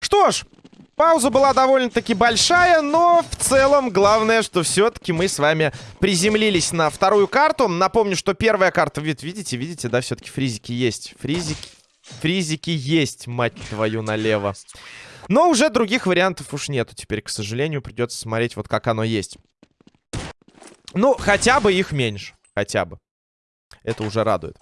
Что ж, пауза была довольно-таки большая, но в целом главное, что все-таки мы с вами приземлились на вторую карту. Напомню, что первая карта, видите, видите, да, все-таки фризики есть. Фризики, фризики есть, мать твою, налево. Но уже других вариантов уж нету теперь, к сожалению, придется смотреть вот как оно есть. Ну, хотя бы их меньше, хотя бы. Это уже радует.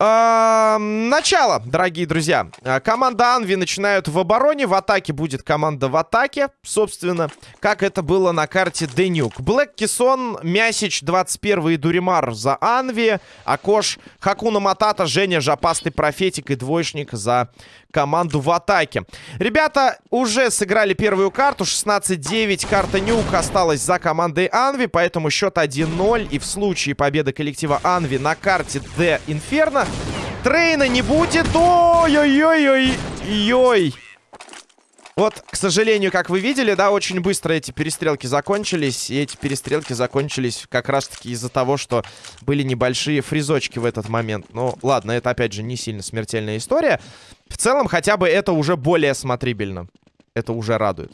А, начало, дорогие друзья. А, команда Анви начинают в обороне. В атаке будет команда в атаке. Собственно, как это было на карте Денюк. Блэк Кисон, Мясич, 21 и Дуримар за Анви. Акош, Хакуна Матата, Женя, Жапастый Профетик и Двоечник за команду в атаке. Ребята уже сыграли первую карту. 16-9. Карта Нюк осталась за командой Анви. Поэтому счет 1-0. И в случае победы коллектива Анви на карте Д Инферно Трейна не будет. Ой-ой-ой-ой. Вот, к сожалению, как вы видели, да, очень быстро эти перестрелки закончились. И эти перестрелки закончились как раз-таки из-за того, что были небольшие фризочки в этот момент. Ну, ладно, это, опять же, не сильно смертельная история. В целом, хотя бы это уже более смотрибельно. Это уже радует.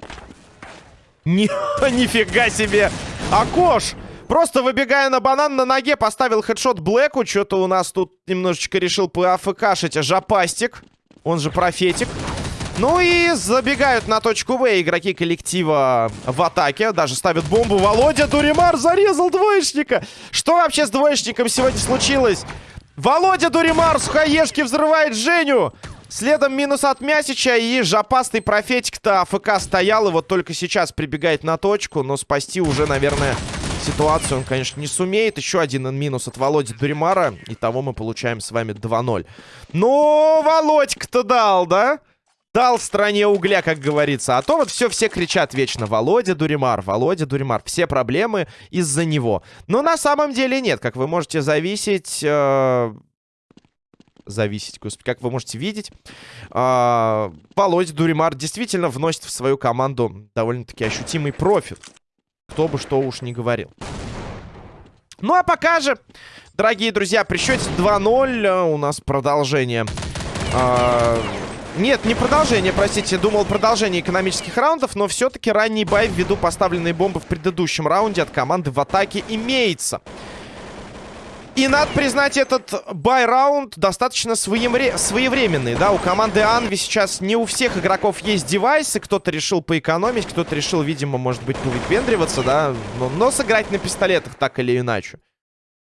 Ни нифига себе! Акош! Просто выбегая на банан на ноге, поставил хедшот Блэку. Что-то у нас тут немножечко решил поафкашить Жапастик. Он же профетик. Ну и забегают на точку В игроки коллектива в атаке. Даже ставят бомбу. Володя Дуримар зарезал двоечника. Что вообще с двоечником сегодня случилось? Володя Дуримар с хаешки взрывает Женю. Следом минус от Мясича и жопастый профетик-то АФК стоял. И вот только сейчас прибегает на точку. Но спасти уже, наверное, ситуацию он, конечно, не сумеет. Еще один минус от Володи Дуримара. Итого мы получаем с вами 2-0. Ну, Володька-то дал, да? Дал стране угля, как говорится. А то вот все, все кричат вечно. Володя Дуримар, Володя Дуримар. Все проблемы из-за него. Но на самом деле нет. Как вы можете зависеть... Э зависеть, господи, как вы можете видеть. Э Володя Дуримар действительно вносит в свою команду довольно-таки ощутимый профит. Кто бы что уж не говорил. Ну а пока же, дорогие друзья, при счете 2-0 э, у нас продолжение... Э нет, не продолжение, простите. Думал продолжение экономических раундов, но все-таки ранний buy ввиду поставленной бомбы в предыдущем раунде от команды в атаке имеется. И надо признать, этот buy-раунд достаточно своевре своевременный, да, у команды Анви сейчас не у всех игроков есть девайсы, кто-то решил поэкономить, кто-то решил, видимо, может быть, повыпендриваться, да, но, но сыграть на пистолетах так или иначе.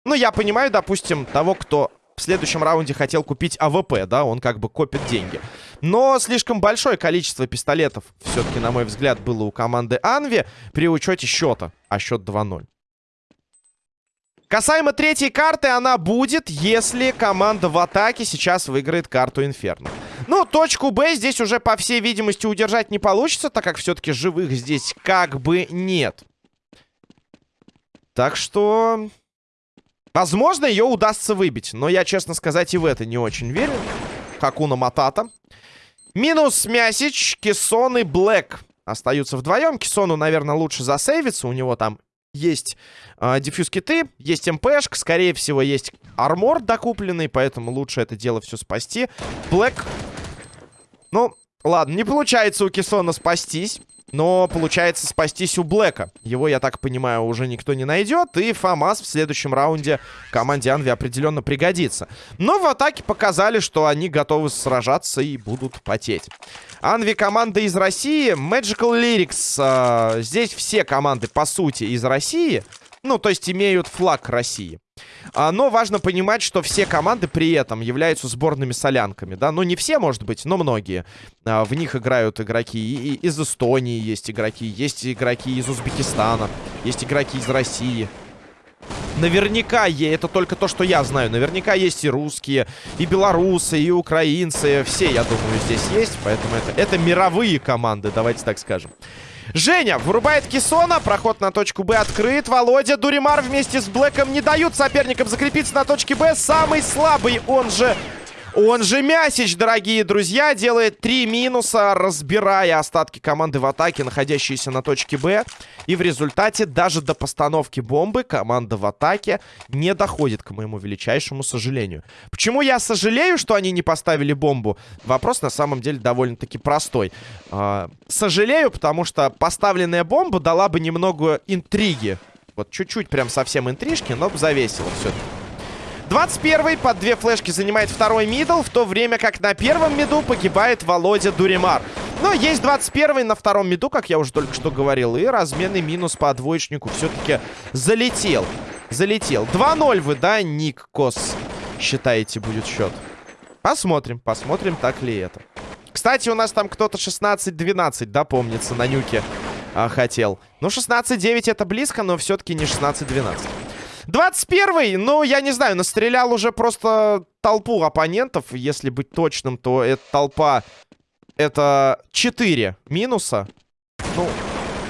Ну, я понимаю, допустим, того, кто в следующем раунде хотел купить АВП, да, он как бы копит деньги. Но слишком большое количество пистолетов, все-таки, на мой взгляд, было у команды Анви при учете счета, а счет 2-0. Касаемо третьей карты, она будет, если команда в атаке сейчас выиграет карту Инферно. Ну, точку Б здесь уже, по всей видимости, удержать не получится, так как все-таки живых здесь как бы нет. Так что... Возможно, ее удастся выбить. Но я, честно сказать, и в это не очень верю. Хакуна Матата. Минус Мясич, Кессон и Блэк остаются вдвоем. Кессону, наверное, лучше засейвиться. У него там есть э, дефьюз киты, есть МПшка. Скорее всего, есть армор докупленный, поэтому лучше это дело все спасти. Блэк... Ну, ладно, не получается у Кессона спастись. Но получается спастись у Блэка. Его, я так понимаю, уже никто не найдет. И ФАМАС в следующем раунде команде Анви определенно пригодится. Но в атаке показали, что они готовы сражаться и будут потеть. Анви команда из России. Magical Lyrics. Э, здесь все команды, по сути, из России. Ну, то есть имеют флаг России. А, но важно понимать, что все команды при этом являются сборными солянками, да. Ну, не все, может быть, но многие. А, в них играют игроки и, из Эстонии есть игроки, есть игроки из Узбекистана, есть игроки из России. Наверняка, это только то, что я знаю. Наверняка есть и русские, и белорусы, и украинцы. Все, я думаю, здесь есть. Поэтому это, это мировые команды, давайте так скажем. Женя вырубает Кисона. Проход на точку Б открыт. Володя Дуримар вместе с Блэком не дают соперникам закрепиться на точке Б. Самый слабый, он же Он же Мясич, дорогие друзья, делает три минуса, разбирая остатки команды в атаке, находящиеся на точке Б. И в результате даже до постановки бомбы команда в атаке не доходит, к моему величайшему сожалению. Почему я сожалею, что они не поставили бомбу? Вопрос на самом деле довольно-таки простой. А, сожалею, потому что поставленная бомба дала бы немного интриги. Вот чуть-чуть прям совсем интрижки, но завесила все-таки. 21-й под две флешки занимает второй middle, в то время как на первом миду погибает Володя Дуримар. Но есть 21-й на втором миду, как я уже только что говорил, и разменный минус по двоечнику все-таки залетел. Залетел. 2-0 вы, да, Ник Кос, считаете, будет счет? Посмотрим, посмотрим, так ли это. Кстати, у нас там кто-то 16-12, да, помнится, на нюке а, хотел. Ну, 16-9 это близко, но все-таки не 16-12. 21-й, ну, я не знаю, настрелял уже просто толпу оппонентов. Если быть точным, то эта толпа... Это 4 минуса. Ну,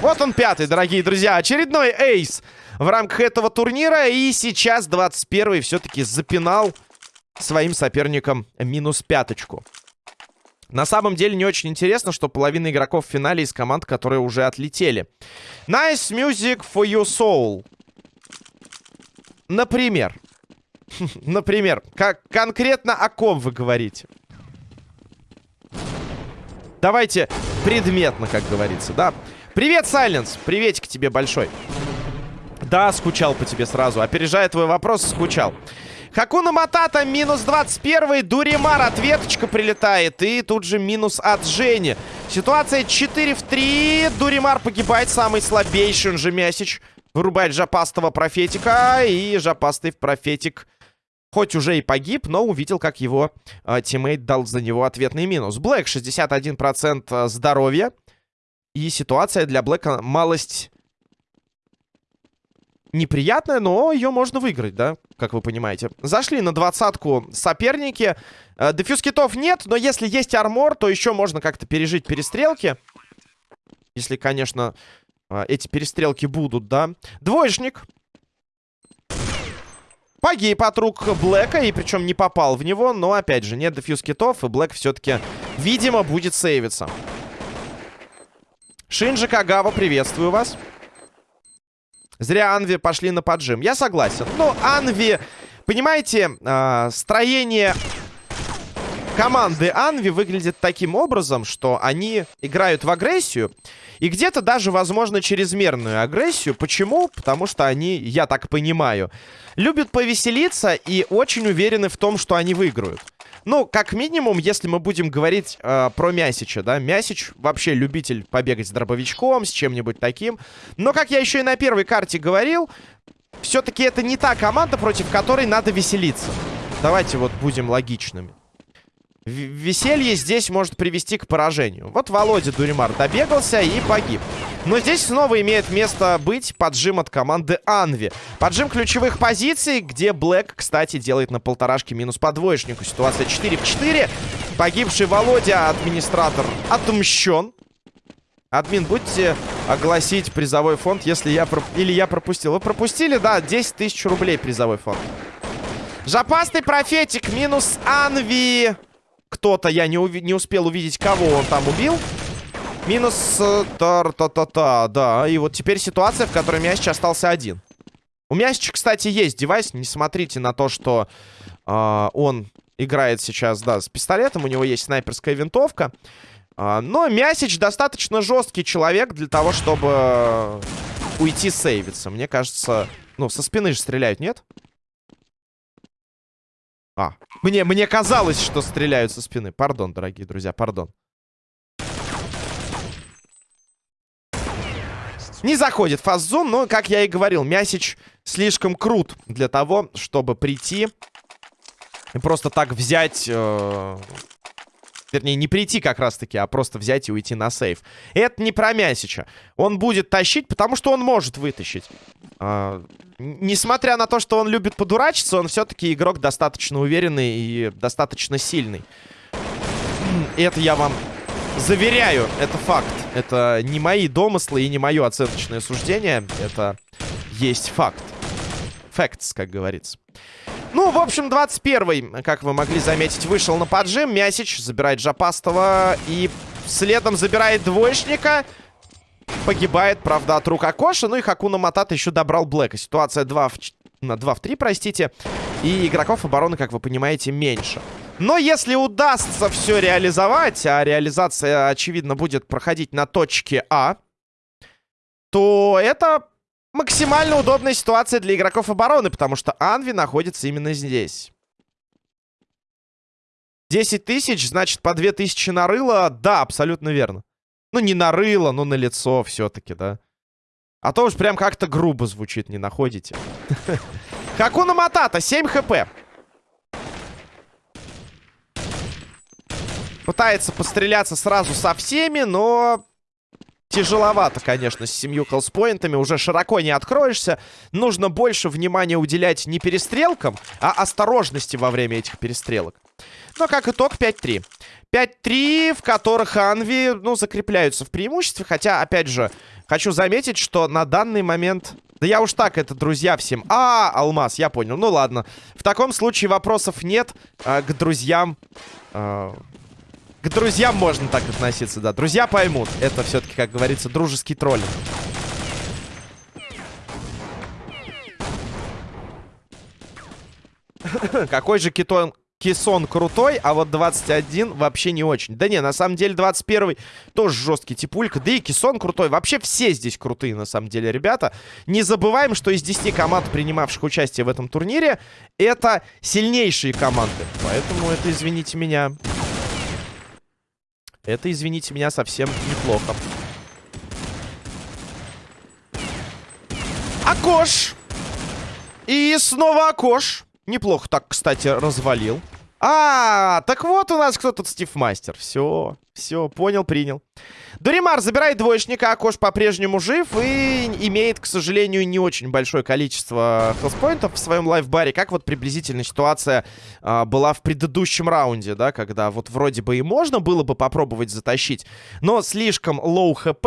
вот он пятый, дорогие друзья. Очередной эйс в рамках этого турнира. И сейчас 21-й все-таки запинал своим соперникам минус пяточку. На самом деле не очень интересно, что половина игроков в финале из команд, которые уже отлетели. Nice music for your soul. Например. Например. Как конкретно о ком вы говорите? Давайте предметно, как говорится, да? Привет, Сайленс! Приветик тебе большой. Да, скучал по тебе сразу. Опережая твой вопрос, скучал. Хакуна Матата минус 21. Дуримар ответочка прилетает. И тут же минус от Жени. Ситуация 4 в 3. Дуримар погибает. Самый слабейший, он же Мясич. Вырубает жопастого профетика. И жопастый профетик хоть уже и погиб, но увидел, как его э, тиммейт дал за него ответный минус. Блэк 61% а, здоровья. И ситуация для Блэка малость неприятная, но ее можно выиграть, да, как вы понимаете. Зашли на двадцатку соперники. Э, дефьюз китов нет, но если есть армор, то еще можно как-то пережить перестрелки. Если, конечно, а, эти перестрелки будут, да. Двоечник. Погиб от рук Блэка, и причем не попал в него, но, опять же, нет дефьюз китов, и Блэк все-таки, видимо, будет сейвиться. Шинджи Кагава, приветствую вас. Зря Анви пошли на поджим. Я согласен. Но Анви, понимаете, э, строение команды Анви выглядит таким образом, что они играют в агрессию. И где-то даже, возможно, чрезмерную агрессию. Почему? Потому что они, я так понимаю, любят повеселиться и очень уверены в том, что они выиграют. Ну, как минимум, если мы будем говорить э, про Мясича, да, Мясич вообще любитель побегать с дробовичком, с чем-нибудь таким. Но, как я еще и на первой карте говорил, все-таки это не та команда, против которой надо веселиться. Давайте вот будем логичными веселье здесь может привести к поражению. Вот Володя Дуримар добегался и погиб. Но здесь снова имеет место быть поджим от команды Анви. Поджим ключевых позиций, где Блэк, кстати, делает на полторашке минус по двоечнику. Ситуация 4 в 4. Погибший Володя, администратор, отмщен. Админ, будете огласить призовой фонд, если я... Проп... Или я пропустил. Вы пропустили? Да, 10 тысяч рублей призовой фонд. Жопастый профетик, минус Анви кто-то, я не, уви не успел увидеть, кого он там убил. Минус э, та-та-та-та, да. И вот теперь ситуация, в которой Мясич остался один. У Мясича, кстати, есть девайс. Не смотрите на то, что э, он играет сейчас, да, с пистолетом. У него есть снайперская винтовка. Э, но Мясич достаточно жесткий человек для того, чтобы уйти сейвиться. Мне кажется, ну, со спины же стреляют, нет? А, мне, мне казалось, что стреляют со спины. Пардон, дорогие друзья, пардон. Не заходит фаззон, но, как я и говорил, Мясич слишком крут для того, чтобы прийти и просто так взять... Э Вернее, не прийти как раз-таки, а просто взять и уйти на сейф. Это не про Мясича. Он будет тащить, потому что он может вытащить. А, несмотря на то, что он любит подурачиться, он все-таки игрок достаточно уверенный и достаточно сильный. Это я вам заверяю, это факт. Это не мои домыслы и не мое оценочное суждение. Это есть факт. Facts, как говорится. Ну, в общем, 21-й, как вы могли заметить, вышел на поджим. Мясич забирает Жапастова и следом забирает двоечника. Погибает, правда, от рук Акоша. Ну и Хакуна Матата еще добрал Блэка. Ситуация 2 в... на 2 в 3, простите. И игроков обороны, как вы понимаете, меньше. Но если удастся все реализовать, а реализация, очевидно, будет проходить на точке А, то это максимально удобная ситуация для игроков обороны, потому что Анви находится именно здесь. 10 тысяч, значит, по 2 тысячи на рыло. Да, абсолютно верно. Ну, не на рыло, но на лицо все-таки, да. А то уж прям как-то грубо звучит, не находите. Хакуна Матата, 7 хп. Пытается постреляться сразу со всеми, но Тяжеловато, конечно, с семью хелспоинтами. Уже широко не откроешься. Нужно больше внимания уделять не перестрелкам, а осторожности во время этих перестрелок. Но как итог 5-3. 5-3, в которых Анви, ну, закрепляются в преимуществе. Хотя, опять же, хочу заметить, что на данный момент... Да я уж так, это друзья всем. А, алмаз, я понял. Ну ладно. В таком случае вопросов нет э, к друзьям... Э, к друзьям можно так относиться, да. Друзья поймут. Это все-таки, как говорится, дружеский троллинг. Какой же китон... Кисон крутой, а вот 21 вообще не очень. Да не, на самом деле 21 тоже жесткий типулька. Да и Кисон крутой. Вообще все здесь крутые, на самом деле, ребята. Не забываем, что из 10 команд, принимавших участие в этом турнире, это сильнейшие команды. Поэтому это, извините меня, это, извините меня, совсем неплохо. Акош! И снова Акош. Неплохо так, кстати, развалил. А, так вот у нас кто тут Стив Мастер. Все, все, понял, принял. Дуримар забирает двоечника, Акош по-прежнему жив и имеет, к сожалению, не очень большое количество хелспоинтов в своем лайфбаре, как вот приблизительно ситуация а, была в предыдущем раунде, да, когда вот вроде бы и можно было бы попробовать затащить, но слишком low хп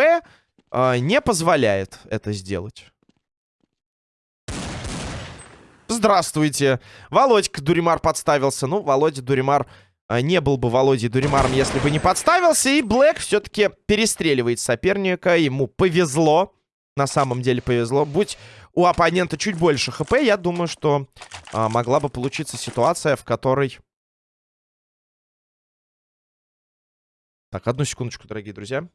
а, не позволяет это сделать. Здравствуйте. Володька Дуримар подставился. Ну, Володя Дуримар а, не был бы Володей Дуримаром, если бы не подставился. И Блэк все-таки перестреливает соперника. Ему повезло. На самом деле повезло. Будь у оппонента чуть больше хп, я думаю, что а, могла бы получиться ситуация, в которой... Так, одну секундочку, дорогие друзья.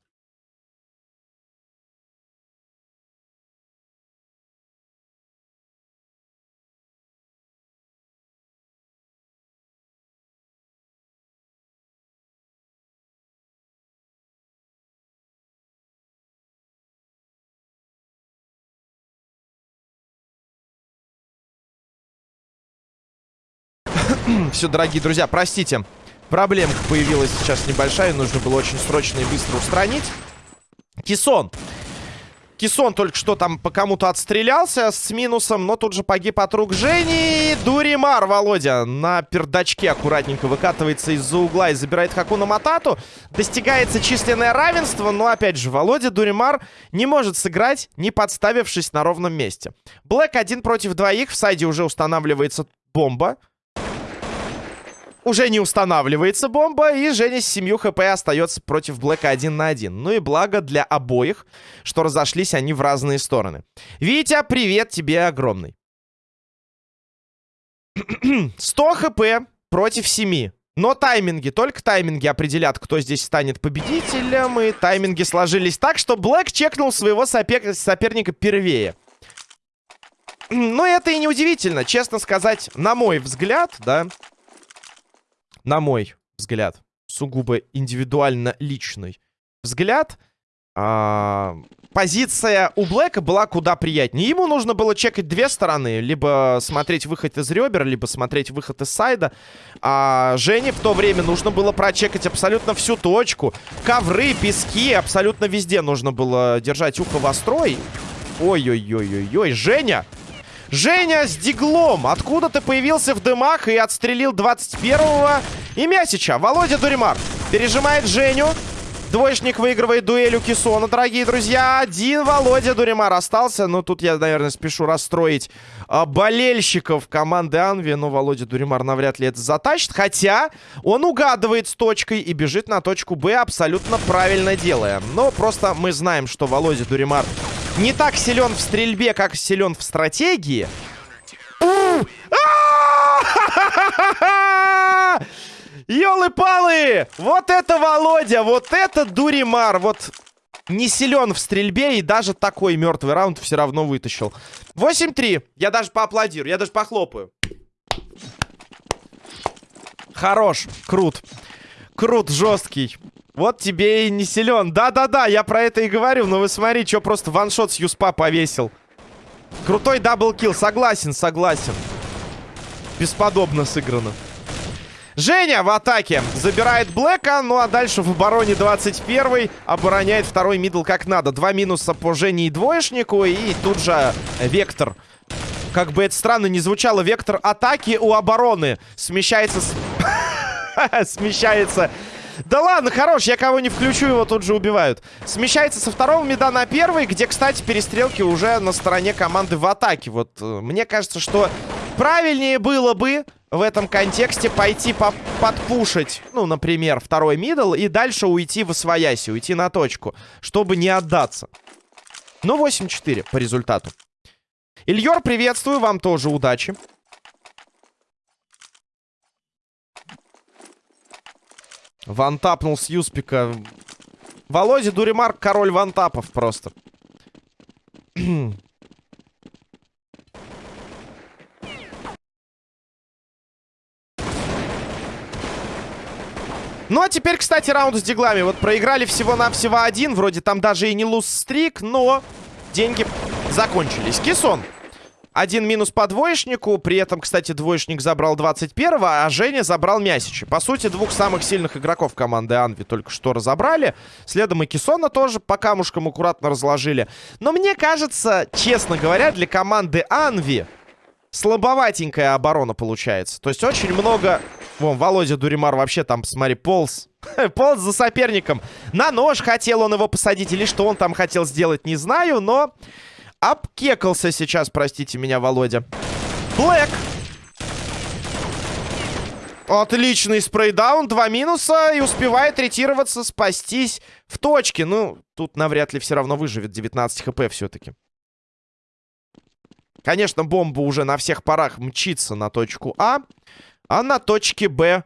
Все, дорогие друзья, простите. Проблемка появилась сейчас небольшая. Нужно было очень срочно и быстро устранить. Кисон. Кисон только что там по кому-то отстрелялся с минусом, но тут же погиб от рук Жени. Дуримар, Володя, на пердачке аккуратненько выкатывается из-за угла и забирает Хакуна Матату. Достигается численное равенство, но, опять же, Володя Дуримар не может сыграть, не подставившись на ровном месте. Блэк один против двоих, в сайде уже устанавливается бомба уже не устанавливается бомба, и Женя с 7 хп остается против Блэка один на один. Ну и благо для обоих, что разошлись они в разные стороны. Витя, привет тебе огромный. 100 хп против 7. Но тайминги, только тайминги определят, кто здесь станет победителем. И тайминги сложились так, что Блэк чекнул своего сопер соперника первее. Ну, это и не удивительно. Честно сказать, на мой взгляд, да, на мой взгляд, сугубо индивидуально личный взгляд, а, позиция у Блэка была куда приятнее. Ему нужно было чекать две стороны. Либо смотреть выход из ребер, либо смотреть выход из сайда. А Жене в то время нужно было прочекать абсолютно всю точку. Ковры, пески, абсолютно везде нужно было держать ухо вострой. Ой-ой-ой-ой-ой. Женя Женя с диглом. Откуда ты появился в дымах и отстрелил 21-го? И Мясича. Володя Дуримар пережимает Женю. Двоечник выигрывает дуэль у Кисона, дорогие друзья. Один Володя Дуримар остался. Но тут я, наверное, спешу расстроить а, болельщиков команды Анви. Но Володя Дуримар навряд ли это затащит. Хотя он угадывает с точкой и бежит на точку Б, абсолютно правильно делая. Но просто мы знаем, что Володя Дуримар не так силен в стрельбе, как силен в стратегии. Ёлы-палы! Вот это Володя! Вот это Дуримар! Вот не силен в стрельбе и даже такой мертвый раунд все равно вытащил. 8-3. Я даже поаплодирую, я даже похлопаю. Хорош, крут. Крут, жесткий. Вот тебе и не силен. Да-да-да, я про это и говорю. Но вы смотри, что просто one-shot с Юспа повесил. Крутой double kill. Согласен, согласен. Бесподобно сыграно. Женя в атаке забирает Блэка, ну а дальше в обороне 21 обороняет второй middle как надо. Два минуса по Жене и двоечнику, и тут же Вектор. Как бы это странно не звучало, Вектор атаки у обороны смещается... Смещается да ладно, хорош, я кого не включу, его тут же убивают. Смещается со второго меда на первый, где, кстати, перестрелки уже на стороне команды в атаке. Вот э, мне кажется, что правильнее было бы в этом контексте пойти по подпушить, ну, например, второй мидл и дальше уйти в освояси, уйти на точку, чтобы не отдаться. Ну, 8-4 по результату. Ильёр, приветствую, вам тоже удачи. Вантапнул с Юспика. Володя Дуримарк, король вантапов просто. Ну, а теперь, кстати, раунд с диглами. Вот проиграли всего-навсего один. Вроде там даже и не луз-стрик, но деньги закончились. Кисон. Один минус по двоечнику. При этом, кстати, двоечник забрал 21-го, а Женя забрал Мясича. По сути, двух самых сильных игроков команды Анви только что разобрали. Следом и Кисона тоже по камушкам аккуратно разложили. Но мне кажется, честно говоря, для команды Анви слабоватенькая оборона получается. То есть очень много... Вон, Володя Дуримар вообще там, смотри, полз. полз за соперником. На нож хотел он его посадить или что он там хотел сделать, не знаю, но... Обкекался сейчас, простите меня, Володя. Блэк. Отличный spray down, два минуса и успевает ретироваться, спастись в точке. Ну, тут навряд ли все равно выживет 19 хп все-таки. Конечно, бомба уже на всех парах мчится на точку А, а на точке Б...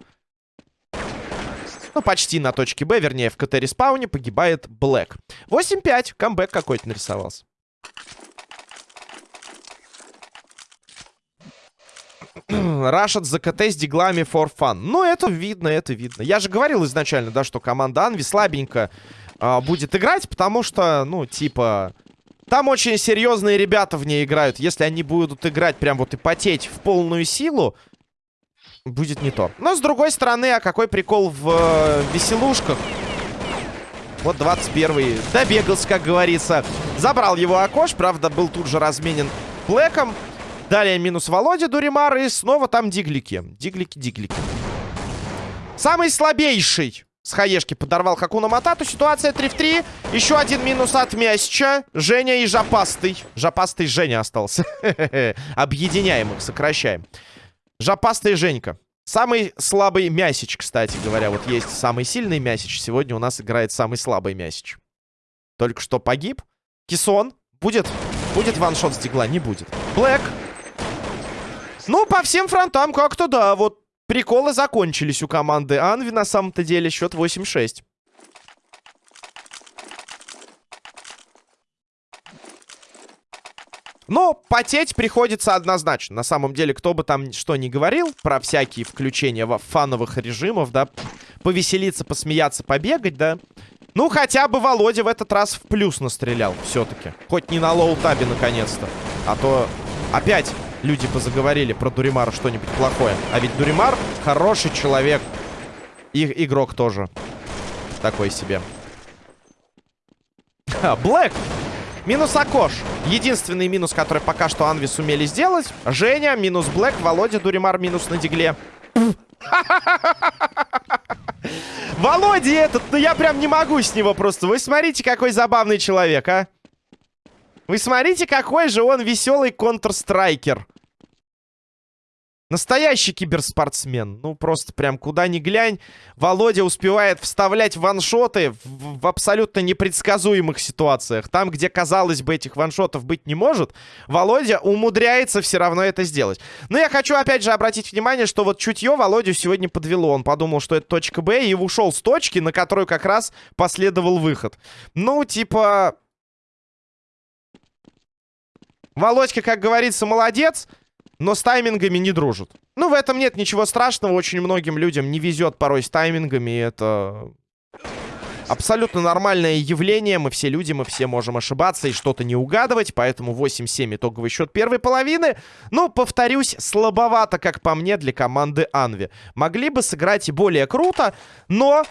Ну, почти на точке Б, вернее, в КТ-респауне погибает Блэк. 8-5, камбэк какой-то нарисовался. Рашат за с диглами for fun. Ну, это видно, это видно. Я же говорил изначально, да, что команда Анви слабенько э, будет играть, потому что, ну, типа... Там очень серьезные ребята в ней играют. Если они будут играть прям вот и потеть в полную силу, будет не то. Но, с другой стороны, а какой прикол в э, веселушках? Вот 21-й добегался, как говорится. Забрал его Акош, правда, был тут же разменен Блэком. Далее минус Володя Дуримар. И снова там диглики. Диглики, диглики. Самый слабейший с хаешки подорвал Хакуна Матату. Ситуация 3 в 3. Еще один минус от Мясича. Женя и Жопастый. Жопастый Женя остался. Объединяем их, сокращаем. Жопастый Женька. Самый слабый Мясич, кстати говоря. Вот есть самый сильный Мясич. Сегодня у нас играет самый слабый Мясич. Только что погиб. Кисон. Будет, будет ваншот с дигла? Не будет. Блэк. Ну, по всем фронтам как-то да. Вот приколы закончились у команды Анви на самом-то деле. Счет 8-6. Но потеть приходится однозначно. На самом деле, кто бы там что ни говорил про всякие включения в фановых режимов, да, повеселиться, посмеяться, побегать, да. Ну, хотя бы Володя в этот раз в плюс настрелял все-таки. Хоть не на low-табе, наконец-то. А то опять люди позаговорили про Дуримара что-нибудь плохое. А ведь Дуримар хороший человек. И игрок тоже. Такой себе. Блэк! Минус Акош. Единственный минус, который пока что Анви сумели сделать. Женя, минус Блэк, Володя, Дуримар, минус на дигле. Володя этот, ну я прям не могу с него просто. Вы смотрите, какой забавный человек, а. Вы смотрите, какой же он веселый контрстрайкер. Настоящий киберспортсмен. Ну, просто прям куда ни глянь. Володя успевает вставлять ваншоты в, в абсолютно непредсказуемых ситуациях. Там, где, казалось бы, этих ваншотов быть не может, Володя умудряется все равно это сделать. Но я хочу, опять же, обратить внимание, что вот чутье Володю сегодня подвело. Он подумал, что это точка Б, и ушел с точки, на которую как раз последовал выход. Ну, типа... Володька, как говорится, молодец но с таймингами не дружат. Ну, в этом нет ничего страшного. Очень многим людям не везет порой с таймингами. И это абсолютно нормальное явление. Мы все люди, мы все можем ошибаться и что-то не угадывать. Поэтому 8-7 итоговый счет первой половины. Но, повторюсь, слабовато, как по мне, для команды Анви. Могли бы сыграть и более круто, но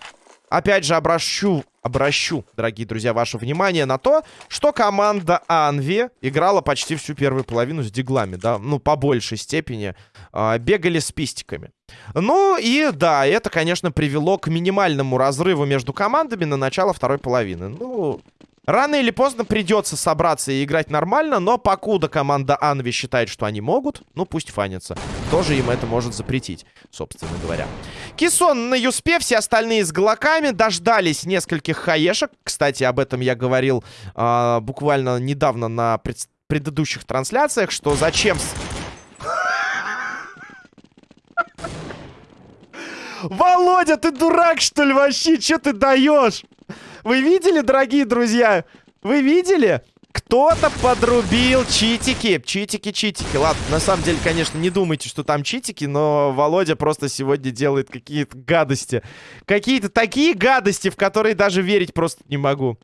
опять же, обращу, обращу, дорогие друзья, ваше внимание на то, что команда Анви играла почти всю первую половину с диглами, да, ну, по большей степени, э, бегали с пистиками. Ну, и да, это, конечно, привело к минимальному разрыву между командами на начало второй половины. Ну, Рано или поздно придется собраться и играть нормально, но покуда команда Анви считает, что они могут, ну пусть фанятся. Тоже им это может запретить, собственно говоря. Кисон на Юспе, все остальные с глоками, дождались нескольких хаешек. Кстати, об этом я говорил э, буквально недавно на пред предыдущих трансляциях, что зачем... Володя, ты дурак, что ли, вообще? Что ты даешь? Вы видели, дорогие друзья? Вы видели? Кто-то подрубил читики. Читики, читики. Ладно, на самом деле, конечно, не думайте, что там читики, но Володя просто сегодня делает какие-то гадости. Какие-то такие гадости, в которые даже верить просто не могу.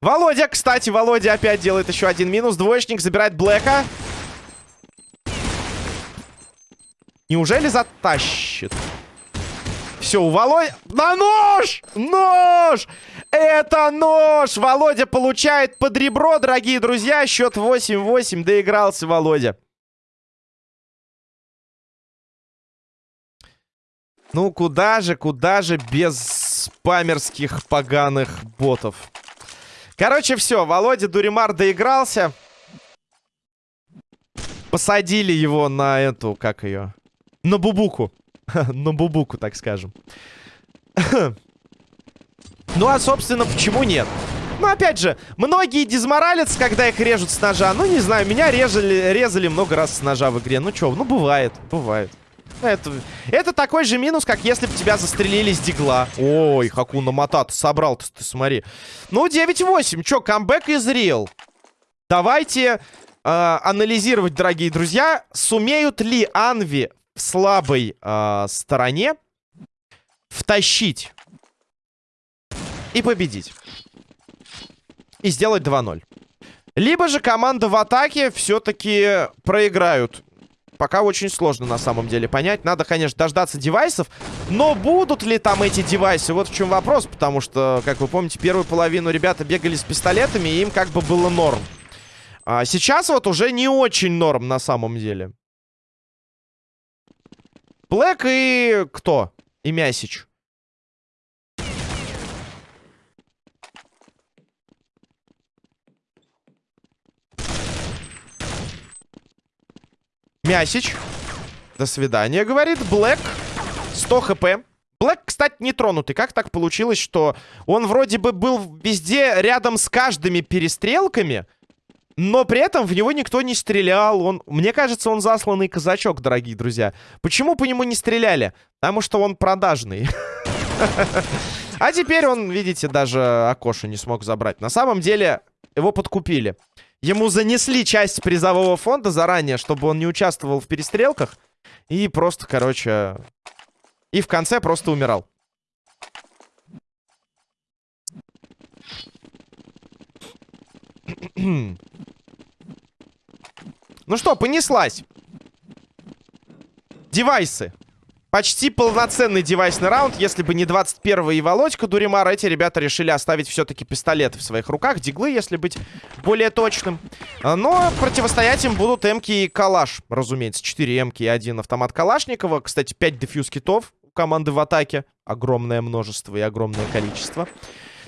Володя, кстати, Володя опять делает еще один минус. Двоечник забирает Блэка. Неужели затащит? Все, у Володя... На нож! Нож! Это нож! Володя получает под ребро, дорогие друзья. Счет 8-8. Доигрался Володя. Ну, куда же, куда же без спамерских поганых ботов. Короче, все. Володя Дуримар доигрался. Посадили его на эту, как ее? На бубуку. На бубуку, так скажем. ну, а, собственно, почему нет? Ну, опять же, многие дизморалятся, когда их режут с ножа. Ну, не знаю, меня резали, резали много раз с ножа в игре. Ну, что, ну, бывает, бывает. Это, это такой же минус, как если бы тебя застрелили с дигла. Ой, Хакуна Матата собрал ты, ты смотри. Ну, 9-8. Чё, камбэк из Real. Давайте э, анализировать, дорогие друзья. Сумеют ли Анви в слабой э, стороне втащить и победить. И сделать 2-0. Либо же команда в атаке все-таки проиграют. Пока очень сложно на самом деле понять. Надо, конечно, дождаться девайсов. Но будут ли там эти девайсы? Вот в чем вопрос. Потому что, как вы помните, первую половину ребята бегали с пистолетами, и им как бы было норм. А сейчас вот уже не очень норм на самом деле. Блэк и кто? И Мясич. Мясич. До свидания, говорит. Блэк. 100 хп. Блэк, кстати, не тронутый. Как так получилось, что он вроде бы был везде рядом с каждыми перестрелками, но при этом в него никто не стрелял. Он, мне кажется, он засланный казачок, дорогие друзья. Почему по нему не стреляли? Потому что он продажный. А теперь он, видите, даже окошко не смог забрать. На самом деле, его подкупили. Ему занесли часть призового фонда заранее, чтобы он не участвовал в перестрелках. И просто, короче... И в конце просто умирал. Ну что, понеслась. Девайсы. Почти полноценный девайсный раунд. Если бы не 21 и Володька Дуримар, эти ребята решили оставить все-таки пистолеты в своих руках. Диглы, если быть более точным. Но противостоять им будут эмки и калаш, разумеется. 4 эмки и один автомат Калашникова. Кстати, 5 дефьюз китов команды в атаке. Огромное множество и огромное количество.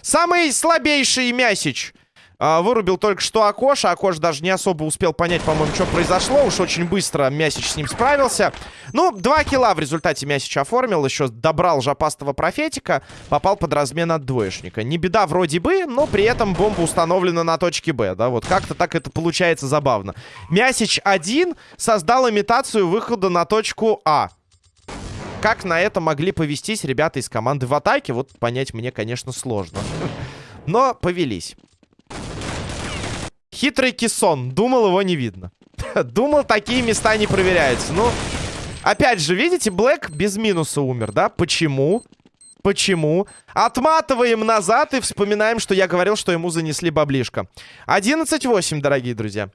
Самый слабейший Мясич а, вырубил только что Акош. Акош даже не особо успел понять, по-моему, что произошло. Уж очень быстро Мясич с ним справился. Ну, два килла в результате Мясич оформил. Еще добрал жопастого профетика. Попал под размен от двоечника. Не беда вроде бы, но при этом бомба установлена на точке Б. Да, вот как-то так это получается забавно. Мясич один создал имитацию выхода на точку А. Как на это могли повестись ребята из команды в атаке, вот понять мне, конечно, сложно. Но повелись. Хитрый кессон. Думал, его не видно. Думал, такие места не проверяются. Ну, опять же, видите, Блэк без минуса умер, да? Почему? Почему? Отматываем назад и вспоминаем, что я говорил, что ему занесли баблишко. 11-8, дорогие друзья.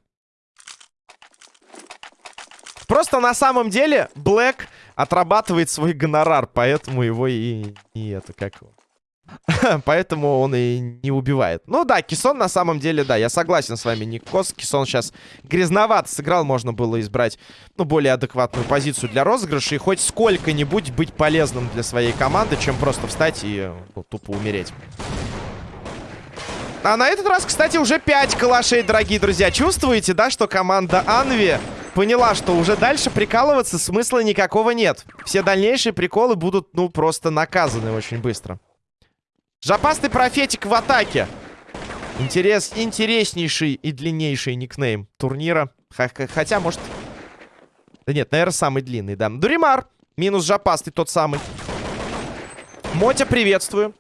Просто на самом деле Блэк отрабатывает свой гонорар, поэтому его и, и это как его. Поэтому он и не убивает. Ну да, Кисон на самом деле, да, я согласен с вами, Никос. Кисон сейчас грязновато сыграл, можно было избрать, ну, более адекватную позицию для розыгрыша и хоть сколько-нибудь быть полезным для своей команды, чем просто встать и ну, тупо умереть. А на этот раз, кстати, уже 5 калашей, дорогие друзья. Чувствуете, да, что команда Анви поняла, что уже дальше прикалываться смысла никакого нет. Все дальнейшие приколы будут, ну, просто наказаны очень быстро. Жопастый профетик в атаке. Интерес, интереснейший и длиннейший никнейм турнира. Хотя, может... Да нет, наверное, самый длинный, да. Дуримар. Минус жопастый, тот самый. Мотя, приветствую.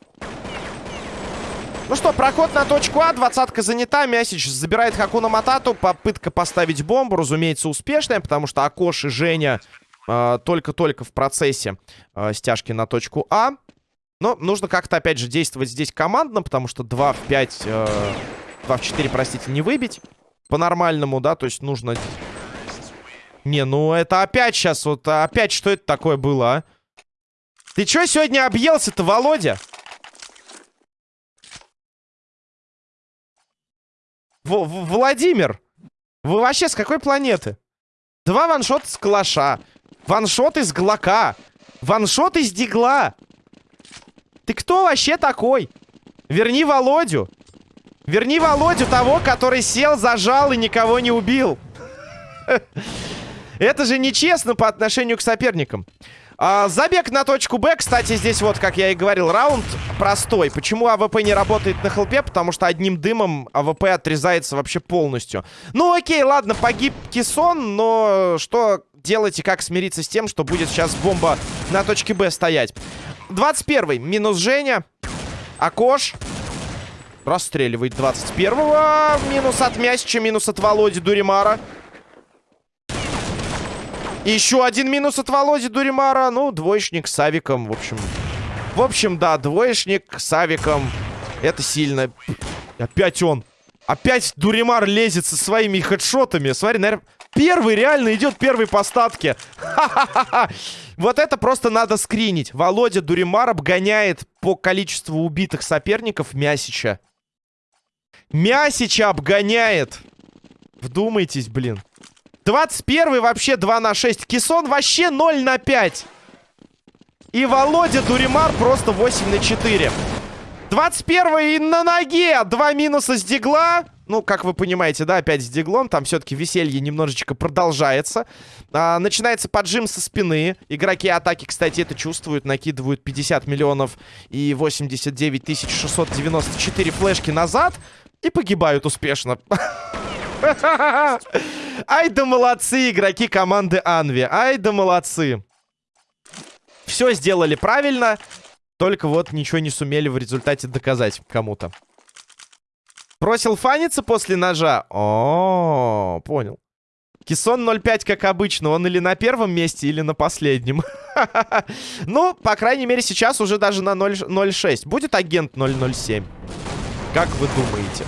Ну что, проход на точку А, двадцатка занята, Мясич забирает Хакуна Матату, попытка поставить бомбу, разумеется, успешная, потому что Акош и Женя а, только-только э, в процессе э, стяжки на точку А. Но нужно как-то, опять же, действовать здесь командно, потому что 2 в 5... Э, 2 в 4, простите, не выбить. По-нормальному, да, то есть нужно... Не, ну это опять сейчас, вот опять что это такое было, а? Ты чё сегодня объелся-то, Володя? В -в Владимир, вы вообще с какой планеты? Два ваншота с калаша, one-shot из глока, one-shot из дигла. Ты кто вообще такой? Верни Володю. Верни Володю того, который сел, зажал и никого не убил. Это же нечестно по отношению к соперникам. А, забег на точку Б, кстати, здесь вот, как я и говорил, раунд простой. Почему АВП не работает на хелпе? Потому что одним дымом АВП отрезается вообще полностью. Ну окей, ладно, погиб Кисон, но что делать и как смириться с тем, что будет сейчас бомба на точке Б стоять? 21 минус Женя. Акош. Расстреливает 21-го. Минус от Мясича, минус от Володи Дуримара. Еще один минус от Володи Дуримара. Ну, двоечник с Авиком, в общем. В общем, да, двоечник с Авиком. Это сильно. Опять он. Опять Дуримар лезет со своими хедшотами. Смотри, наверное... Первый реально идет первый по статке. Вот это просто надо скринить. Володя Дуримар обгоняет по количеству убитых соперников Мясича. Мясича обгоняет. Вдумайтесь, блин. 21 вообще 2 на 6. Кисон вообще 0 на 5. И Володя Дуримар просто 8 на 4. 21 и на ноге. Два минуса с дигла. Ну, как вы понимаете, да, опять с диглом. Там все-таки веселье немножечко продолжается. А, начинается поджим со спины. Игроки атаки, кстати, это чувствуют. Накидывают 50 миллионов и 89 694 флешки назад. И погибают успешно. Ай да молодцы игроки команды Анви. Ай да молодцы. Все сделали правильно. Только вот ничего не сумели в результате доказать кому-то. Бросил фаниться после ножа? О, понял. Кисон 0.5, как обычно. Он или на первом месте, или на последнем. ну, по крайней мере, сейчас уже даже на 0.6. Будет агент 007? Как вы думаете?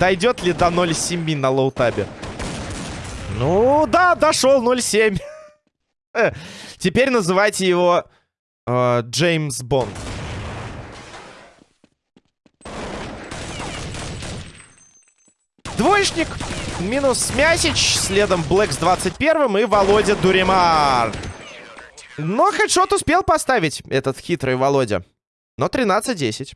Дойдет ли до 0.7 на лоутабе? Ну, да, дошел 0.7. Теперь называйте его э, Джеймс Бонд. Двоечник. Минус Мясич. Следом Блэк с 21 и Володя Дуримар. Но хедшот успел поставить этот хитрый Володя. Но 13-10.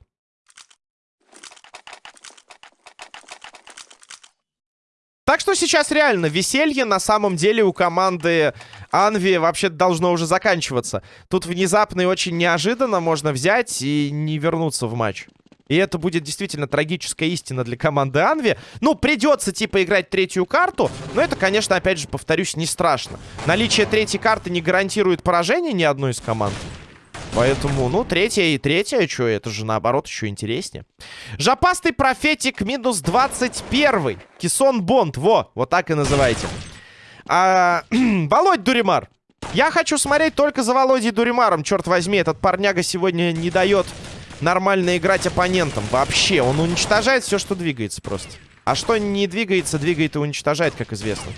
Так что сейчас реально веселье на самом деле у команды Анви вообще должно уже заканчиваться. Тут внезапно и очень неожиданно можно взять и не вернуться в матч. И это будет действительно трагическая истина для команды Анви. Ну, придется, типа, играть третью карту. Но это, конечно, опять же, повторюсь, не страшно. Наличие третьей карты не гарантирует поражение ни одной из команд. Поэтому, ну, третья и третья, что, это же наоборот еще интереснее. Жопастый профетик минус 21. Кисон Бонд, во, вот так и называйте. А, Володь Дуримар. Я хочу смотреть только за Володей Дуримаром, черт возьми. Этот парняга сегодня не дает нормально играть оппонентам. Вообще, он уничтожает все, что двигается просто. А что не двигается, двигает и уничтожает, как известно.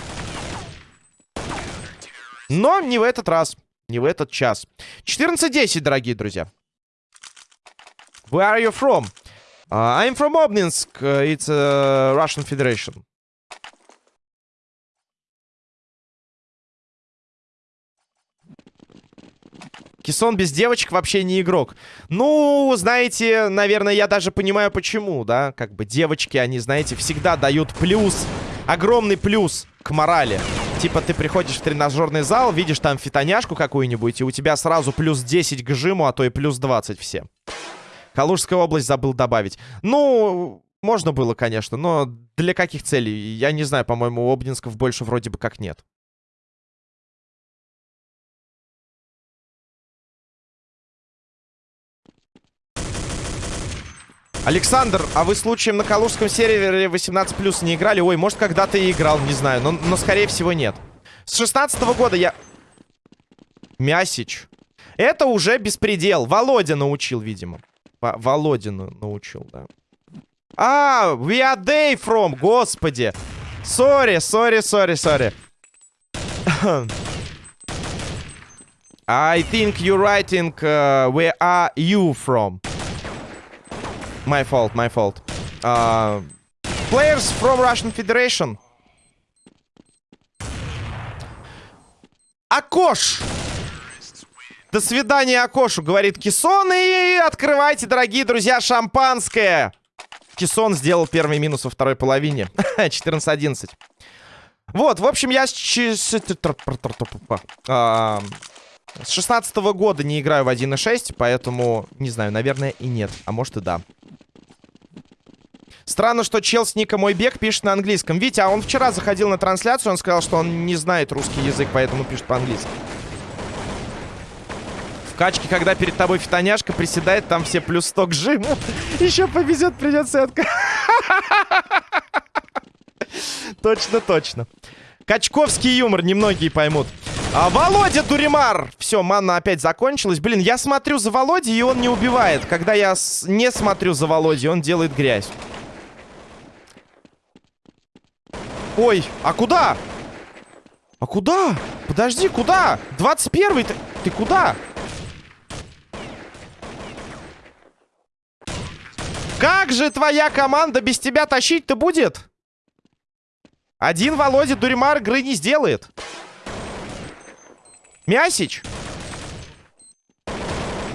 Но не в этот раз. Не в этот час. 14-10, дорогие друзья. Where are you from? Uh, I'm from Obninsk. It's uh, Russian Federation. Кисон без девочек вообще не игрок. Ну, знаете, наверное, я даже понимаю, почему, да? Как бы девочки, они, знаете, всегда дают плюс, огромный плюс к морали. Типа ты приходишь в тренажерный зал, видишь там фитоняшку какую-нибудь, и у тебя сразу плюс 10 к жиму, а то и плюс 20 все. Калужская область забыл добавить. Ну, можно было, конечно, но для каких целей? Я не знаю, по-моему, Обнинсков больше вроде бы как нет. Александр, а вы случаем на калужском сервере 18+, не играли? Ой, может, когда-то и играл, не знаю, но, но скорее всего нет. С 16 -го года я... Мясич. Это уже беспредел. Володя научил, видимо. В Володину научил, да. А, where are they from, господи. Sorry, sorry, sorry, sorry. I think you're writing uh, where are you from. My fault, my fault. Uh, players from Russian Federation. Акош! До свидания, Акошу, говорит Кисон. И открывайте, дорогие друзья, шампанское. Кисон сделал первый минус во второй половине. 14-11. Вот, в общем, я с 16 -го года не играю в 1.6, поэтому, не знаю, наверное, и нет. А может и да. Странно, что чел с ника мой бег пишет на английском. Витя, а он вчера заходил на трансляцию, он сказал, что он не знает русский язык, поэтому пишет по-английски. В качке, когда перед тобой фитоняшка приседает, там все плюс 100 к жиму. Еще повезет, придется отка... Точно, точно. Качковский юмор, немногие поймут. А, Володя Дуримар! Все, манна опять закончилась. Блин, я смотрю за Володей, и он не убивает. Когда я не смотрю за Володей, он делает грязь. Ой, а куда? А куда? Подожди, куда? 21-й, ты, ты куда? Как же твоя команда без тебя тащить-то будет? Один Володя Дуримар игры не сделает. Мясич.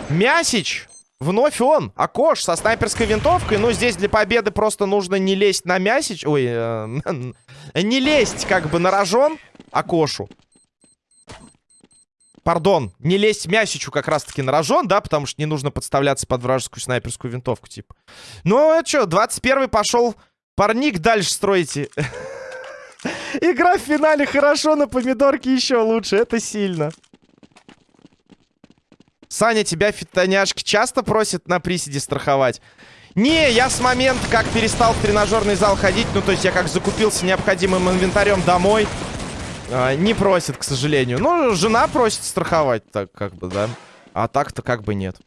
Мясич. Вновь он, Акош, со снайперской винтовкой. Ну, здесь для победы просто нужно не лезть на мясич. Ой, э, не лезть как бы на рожон Акошу. Пардон, не лезть мясичу как раз-таки на рожон, да, потому что не нужно подставляться под вражескую снайперскую винтовку, типа. Ну, это что, 21-й пошел парник дальше строите. Игра в финале хорошо, на помидорке еще лучше, это сильно. Саня, тебя фитоняшки часто просят на приседе страховать? Не, я с момента, как перестал в тренажерный зал ходить, ну, то есть я как закупился необходимым инвентарем домой, э, не просит, к сожалению. Ну, жена просит страховать, так как бы, да. А так-то как бы нет.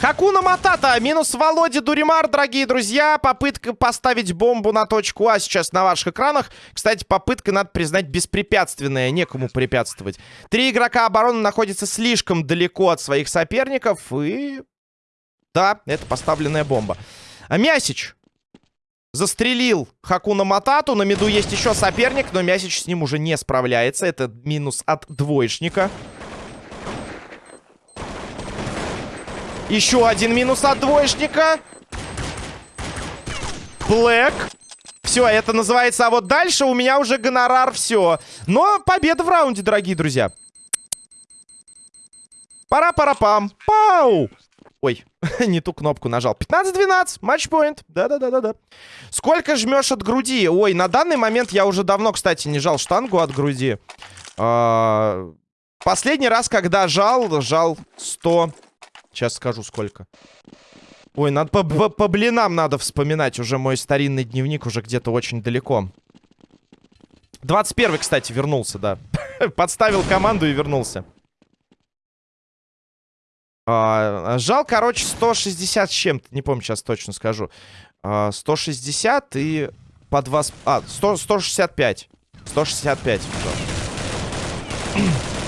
Хакуна Матата, минус Володя Дуримар, дорогие друзья. Попытка поставить бомбу на точку А сейчас на ваших экранах. Кстати, попытка, надо признать, беспрепятственная. Некому препятствовать. Три игрока обороны находятся слишком далеко от своих соперников. И... Да, это поставленная бомба. А Мясич. Застрелил Хакуна Матату. На миду есть еще соперник, но Мясич с ним уже не справляется. Это минус от двоечника. Еще один минус от двоечника. Блэк. Все, это называется, а вот дальше у меня уже гонорар, все. Но победа в раунде, дорогие друзья. Пара-пара-пам. Пау! Ой, не ту кнопку нажал. 15-12, матчпоинт. Да-да-да-да-да. Сколько жмешь от груди? Ой, на данный момент я уже давно, кстати, не жал штангу от груди. А последний раз, когда жал, жал 100... Сейчас скажу, сколько. Ой, надо по, по, по блинам надо вспоминать. Уже мой старинный дневник уже где-то очень далеко. 21 кстати, вернулся, да. Подставил команду и вернулся. А, жал, короче, 160 с чем-то. Не помню, сейчас точно скажу. А, 160 и по 2... А, 100, 165. 165.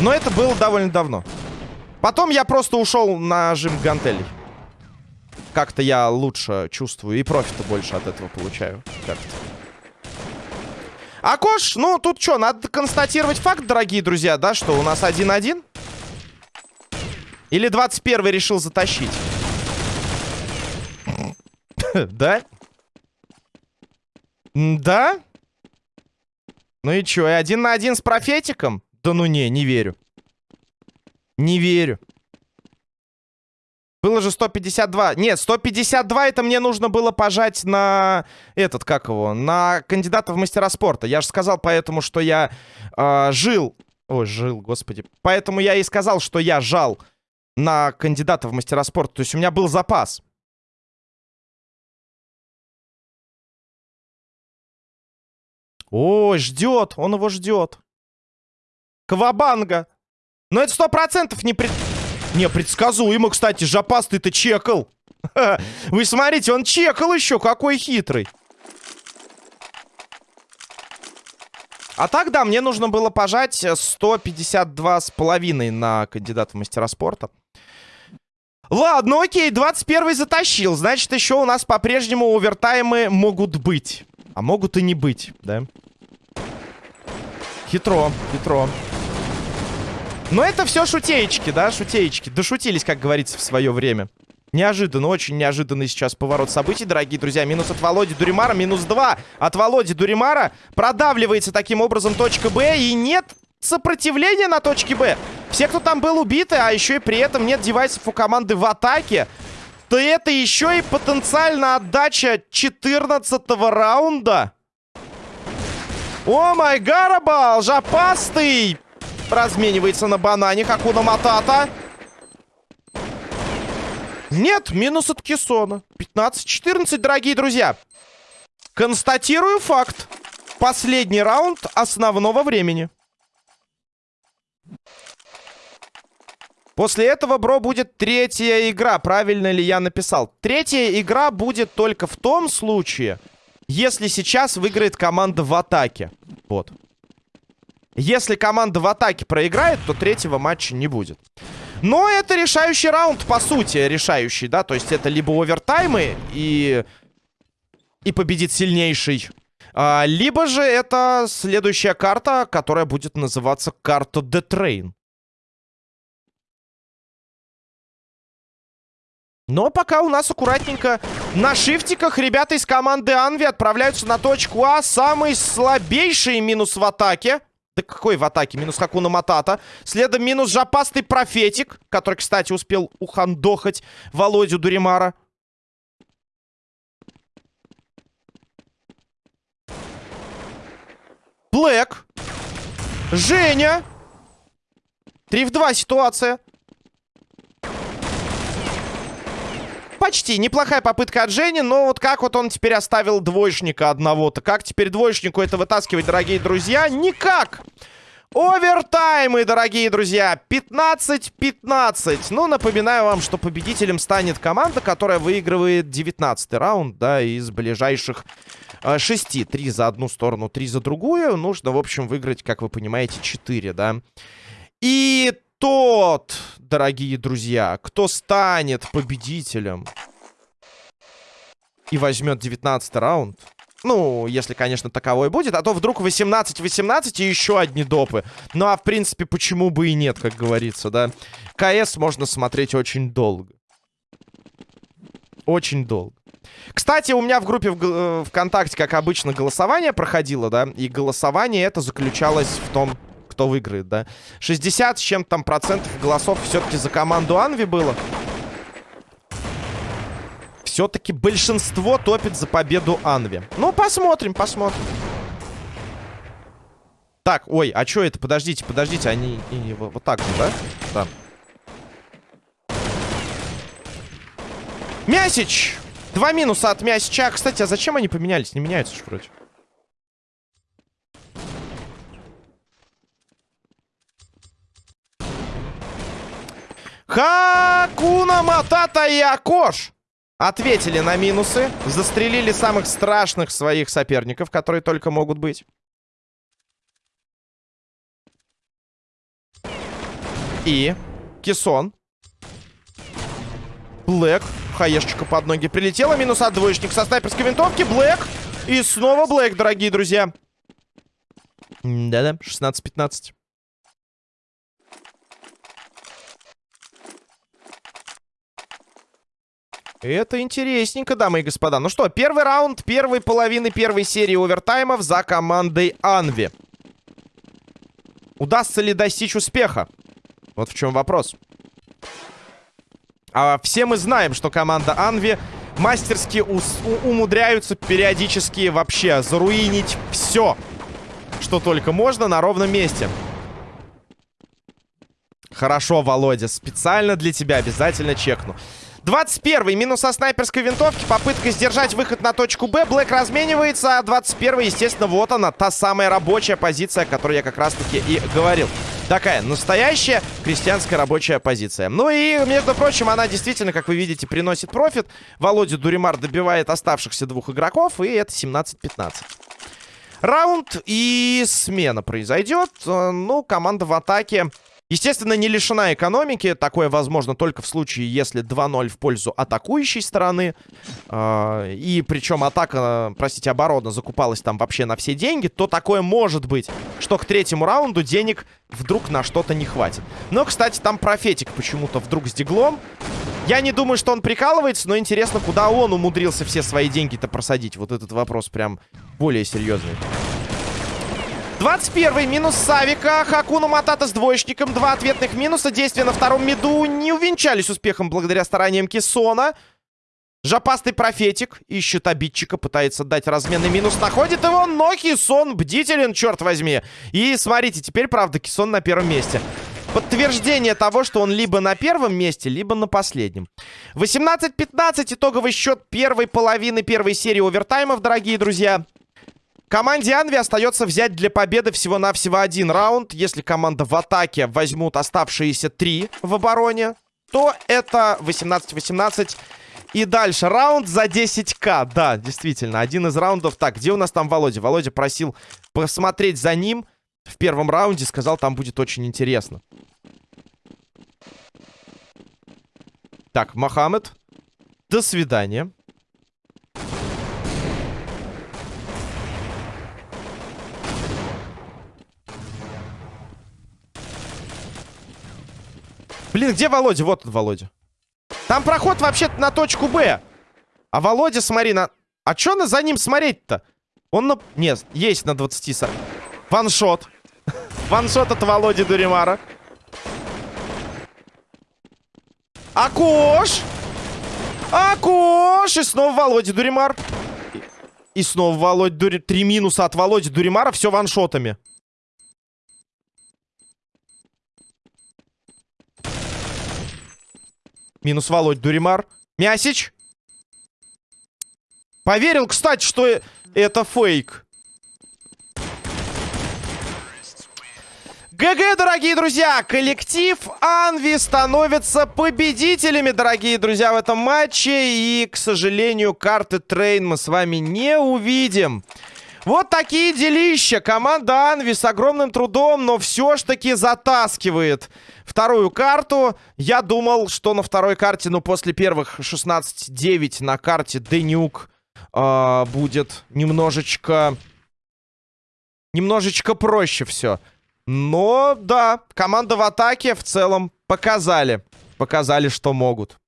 Но это было довольно давно. Потом я просто ушел на жим гантелей. Как-то я лучше чувствую и профита больше от этого получаю. Как-то. Акош, ну тут что, надо констатировать факт, дорогие друзья, да, что у нас 1-1. Или 21 решил затащить? Да? Да? Ну и чё, и один на один с профетиком? Да ну не, не верю. Не верю. Было же 152. Нет, 152 это мне нужно было пожать на... Этот, как его? На кандидата в мастера спорта. Я же сказал поэтому, что я э, жил... Ой, жил, господи. Поэтому я и сказал, что я жал на кандидата в мастера спорта. То есть у меня был запас. Ой, ждет. Он его ждет. Квабанга. Но это сто процентов не пред... Непредсказуемо, кстати. Жопастый-то чекал. Вы смотрите, он чекал еще. Какой хитрый. А так, да, мне нужно было пожать 152 с половиной на кандидата в мастера спорта. Ладно, окей, 21 затащил. Значит, еще у нас по-прежнему овертаймы могут быть. А могут и не быть, да? Хитро, хитро. Но это все шутеечки, да, шутеечки. Дошутились, как говорится, в свое время. Неожиданно, очень неожиданный сейчас поворот событий, дорогие друзья. Минус от Володи Дуримара, минус 2 от Володи Дуримара. Продавливается таким образом точка Б. И нет сопротивления на точке Б. Все, кто там был убиты, а еще и при этом нет девайсов у команды в атаке. То это еще и потенциально отдача 14 раунда. О май гарабал, жопастый. Разменивается на банане Хакуна Матата. Нет, минус от Кессона. 15-14, дорогие друзья. Констатирую факт. Последний раунд основного времени. После этого, бро, будет третья игра. Правильно ли я написал? Третья игра будет только в том случае, если сейчас выиграет команда в атаке. Вот. Если команда в атаке проиграет, то третьего матча не будет. Но это решающий раунд, по сути, решающий, да? То есть это либо овертаймы и... И победит сильнейший. А, либо же это следующая карта, которая будет называться карта The Train. Но пока у нас аккуратненько на шифтиках ребята из команды Анви отправляются на точку А. Самый слабейший минус в атаке. Да какой в атаке? Минус Хакуна Матата. Следом минус жопастый профетик, который, кстати, успел ухандохать Володю Дуримара. Блэк. Женя. 3 в 2 ситуация. Почти. Неплохая попытка от Жени, но вот как вот он теперь оставил двоечника одного-то? Как теперь двоечнику это вытаскивать, дорогие друзья? Никак! Овертаймы, дорогие друзья. 15-15. Ну, напоминаю вам, что победителем станет команда, которая выигрывает 19 раунд, да, из ближайших э, 6. Три за одну сторону, три за другую. Нужно, в общем, выиграть, как вы понимаете, 4, да. И тот, дорогие друзья, кто станет победителем и возьмет 19 раунд. Ну, если, конечно, таковой будет. А то вдруг 18-18 и еще одни допы. Ну, а в принципе, почему бы и нет, как говорится, да? КС можно смотреть очень долго. Очень долго. Кстати, у меня в группе в, э, ВКонтакте, как обычно, голосование проходило, да? И голосование это заключалось в том, кто выиграет, да? 60 с чем-то там процентов голосов все-таки за команду Анви было. Все-таки большинство топит за победу Анви. Ну, посмотрим, посмотрим. Так, ой, а что это? Подождите, подождите, они, они вот, вот так же, да? Да. Мясич! Два минуса от Мясича. Кстати, а зачем они поменялись? Не меняются же вроде. Хакуна Матата и Акош ответили на минусы, застрелили самых страшных своих соперников, которые только могут быть. И Кисон. Блэк. Хаешечка под ноги прилетела. Минус от двоечник со снайперской винтовки. Блэк. И снова Блэк, дорогие друзья. Да-да, 16-15. Это интересненько, дамы и господа. Ну что, первый раунд первой половины первой серии овертаймов за командой Анви. Удастся ли достичь успеха? Вот в чем вопрос. А все мы знаем, что команда Анви мастерски умудряются периодически вообще заруинить все, что только можно на ровном месте. Хорошо, Володя, специально для тебя обязательно чекну. 21 минус со снайперской винтовки. Попытка сдержать выход на точку Б. Блэк разменивается. А 21 естественно, вот она. Та самая рабочая позиция, о которой я как раз-таки и говорил. Такая настоящая крестьянская рабочая позиция. Ну и, между прочим, она действительно, как вы видите, приносит профит. Володя Дуримар добивает оставшихся двух игроков. И это 17-15. Раунд и смена произойдет. Э, ну, команда в атаке Естественно, не лишена экономики. Такое возможно только в случае, если 2-0 в пользу атакующей стороны. Э, и причем атака, простите, оборона закупалась там вообще на все деньги. То такое может быть, что к третьему раунду денег вдруг на что-то не хватит. Но, кстати, там профетик почему-то вдруг с диглом. Я не думаю, что он прикалывается, но интересно, куда он умудрился все свои деньги-то просадить. Вот этот вопрос прям более серьезный. 21 минус Савика. Хакуна Матата с двоечником. Два ответных минуса. Действия на втором миду не увенчались успехом благодаря стараниям Кессона. Жопастый профетик ищет обидчика, пытается дать разменный минус, находит его, но Кисон бдителен, черт возьми. И смотрите, теперь, правда, Кисон на первом месте. Подтверждение того, что он либо на первом месте, либо на последнем. 18-15 итоговый счет первой половины первой серии овертаймов, дорогие друзья. Команде Анви остается взять для победы всего-навсего один раунд. Если команда в атаке возьмут оставшиеся три в обороне, то это 18-18. И дальше раунд за 10к. Да, действительно, один из раундов. Так, где у нас там Володя? Володя просил посмотреть за ним в первом раунде. Сказал, там будет очень интересно. Так, Мохаммед. До свидания. Блин, где Володя? Вот он, Володя. Там проход вообще-то на точку Б. А Володя, смотри, на... А чё на за ним смотреть-то? Он на... Нет, есть на 20 40. Ваншот. Ваншот от Володи Дуримара. Акош! Акош! И снова Володя Дуримар. И снова Володя Дуримар. Три минуса от Володи Дуримара. Все ваншотами. Минус Володь Дуримар. Мясич. Поверил, кстати, что это фейк. GG, дорогие друзья! Коллектив EnVy становится победителями, дорогие друзья, в этом матче. И, к сожалению, карты Train мы с вами не увидим. Вот такие делища. Команда EnVy с огромным трудом, но все ж таки затаскивает вторую карту. Я думал, что на второй карте, ну, после первых 16-9 на карте de_nuke э, будет немножечко... Немножечко проще все. Но, да, команда в атаке в целом показали. Показали, что могут.